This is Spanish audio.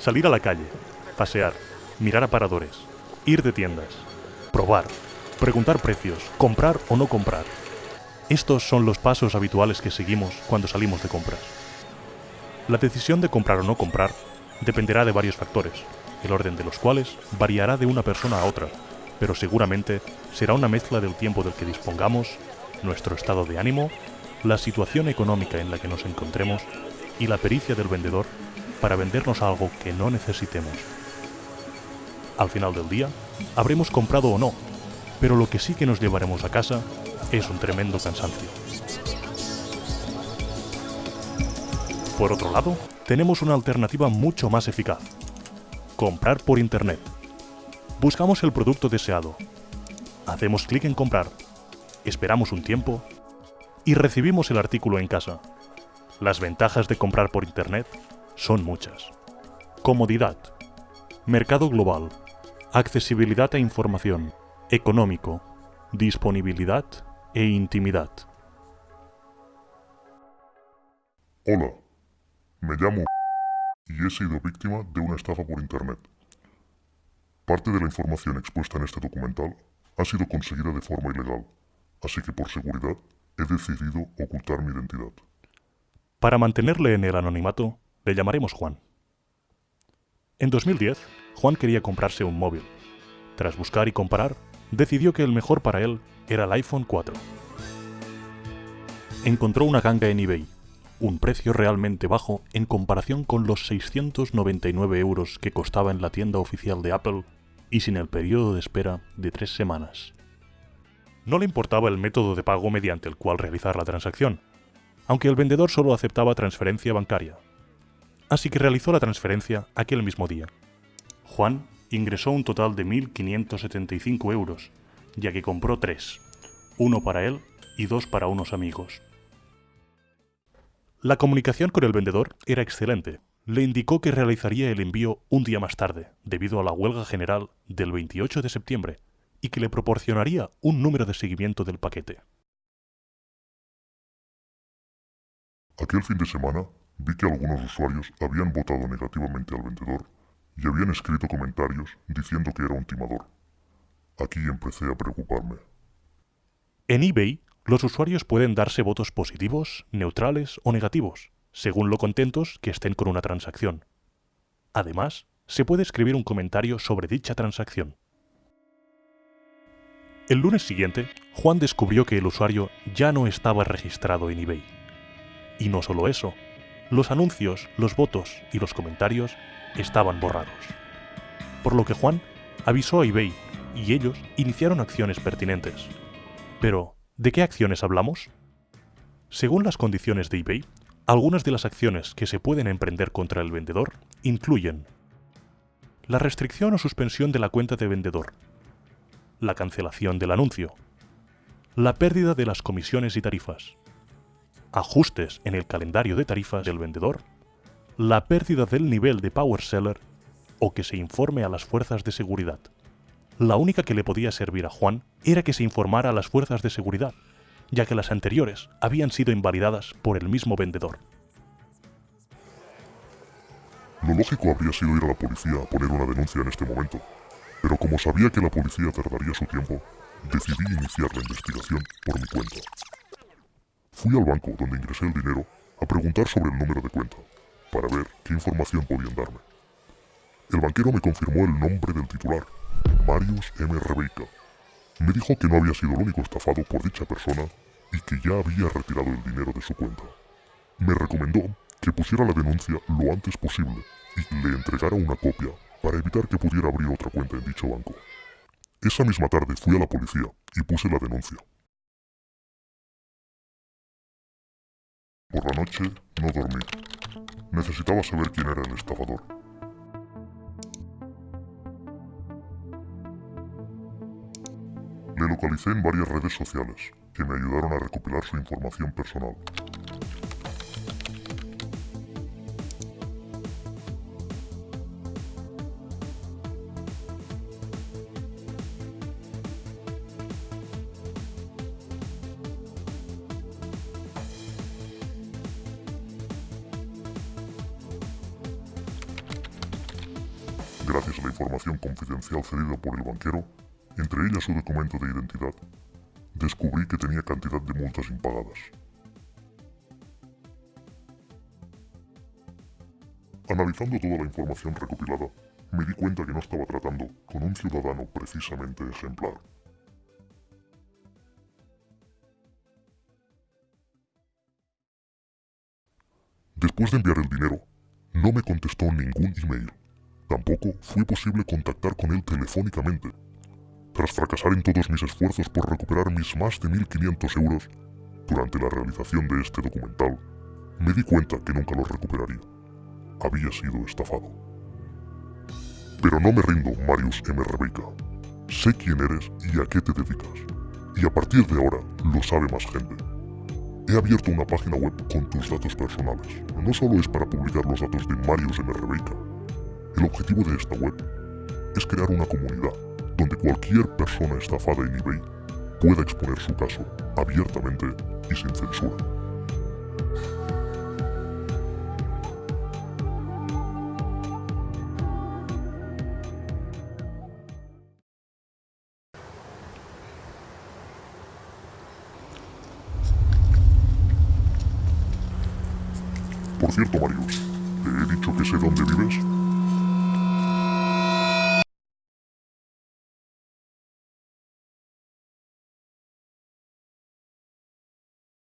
Salir a la calle, pasear, mirar aparadores, ir de tiendas, probar, preguntar precios, comprar o no comprar. Estos son los pasos habituales que seguimos cuando salimos de compras. La decisión de comprar o no comprar dependerá de varios factores, el orden de los cuales variará de una persona a otra, pero seguramente será una mezcla del tiempo del que dispongamos, nuestro estado de ánimo, la situación económica en la que nos encontremos y la pericia del vendedor para vendernos algo que no necesitemos. Al final del día, habremos comprado o no, pero lo que sí que nos llevaremos a casa es un tremendo cansancio. Por otro lado, tenemos una alternativa mucho más eficaz. Comprar por Internet. Buscamos el producto deseado. Hacemos clic en comprar. Esperamos un tiempo y recibimos el artículo en casa. Las ventajas de comprar por Internet son muchas. Comodidad. Mercado global. Accesibilidad a información. Económico. Disponibilidad e intimidad. Hola, me llamo y he sido víctima de una estafa por Internet. Parte de la información expuesta en este documental ha sido conseguida de forma ilegal, así que por seguridad he decidido ocultar mi identidad. Para mantenerle en el anonimato, le llamaremos Juan. En 2010, Juan quería comprarse un móvil. Tras buscar y comparar, decidió que el mejor para él era el iPhone 4. Encontró una ganga en eBay, un precio realmente bajo en comparación con los 699 euros que costaba en la tienda oficial de Apple y sin el periodo de espera de tres semanas. No le importaba el método de pago mediante el cual realizar la transacción, aunque el vendedor solo aceptaba transferencia bancaria. Así que realizó la transferencia aquel mismo día. Juan ingresó un total de 1.575 euros, ya que compró tres, uno para él y dos para unos amigos. La comunicación con el vendedor era excelente. Le indicó que realizaría el envío un día más tarde, debido a la huelga general del 28 de septiembre, y que le proporcionaría un número de seguimiento del paquete. Aquel fin de semana vi que algunos usuarios habían votado negativamente al vendedor y habían escrito comentarios diciendo que era un timador. Aquí empecé a preocuparme. En eBay, los usuarios pueden darse votos positivos, neutrales o negativos, según lo contentos que estén con una transacción. Además, se puede escribir un comentario sobre dicha transacción. El lunes siguiente, Juan descubrió que el usuario ya no estaba registrado en eBay. Y no solo eso, los anuncios, los votos y los comentarios estaban borrados. Por lo que Juan avisó a eBay y ellos iniciaron acciones pertinentes. Pero, ¿de qué acciones hablamos? Según las condiciones de eBay, algunas de las acciones que se pueden emprender contra el vendedor incluyen la restricción o suspensión de la cuenta de vendedor, la cancelación del anuncio, la pérdida de las comisiones y tarifas, ajustes en el calendario de tarifas del vendedor, la pérdida del nivel de Power Seller o que se informe a las fuerzas de seguridad. La única que le podía servir a Juan era que se informara a las fuerzas de seguridad, ya que las anteriores habían sido invalidadas por el mismo vendedor. Lo lógico habría sido ir a la policía a poner una denuncia en este momento, pero como sabía que la policía tardaría su tiempo, decidí iniciar la investigación por mi cuenta. Fui al banco donde ingresé el dinero a preguntar sobre el número de cuenta, para ver qué información podían darme. El banquero me confirmó el nombre del titular, Marius M. Rebeika. Me dijo que no había sido el único estafado por dicha persona y que ya había retirado el dinero de su cuenta. Me recomendó que pusiera la denuncia lo antes posible y le entregara una copia para evitar que pudiera abrir otra cuenta en dicho banco. Esa misma tarde fui a la policía y puse la denuncia. Por la noche no dormí. Necesitaba saber quién era el estafador. Le localicé en varias redes sociales, que me ayudaron a recopilar su información personal. Información confidencial cedida por el banquero, entre ellas su documento de identidad, descubrí que tenía cantidad de multas impagadas. Analizando toda la información recopilada, me di cuenta que no estaba tratando con un ciudadano precisamente ejemplar. Después de enviar el dinero, no me contestó ningún email. Tampoco fue posible contactar con él telefónicamente. Tras fracasar en todos mis esfuerzos por recuperar mis más de 1.500 euros durante la realización de este documental, me di cuenta que nunca los recuperaría. Había sido estafado. Pero no me rindo, Marius M. Rebeca. Sé quién eres y a qué te dedicas. Y a partir de ahora lo sabe más gente. He abierto una página web con tus datos personales. No solo es para publicar los datos de Marius M. Rebeca. El objetivo de esta web es crear una comunidad donde cualquier persona estafada en eBay pueda exponer su caso abiertamente y sin censura. Por cierto, Marius, ¿te he dicho que sé dónde vives?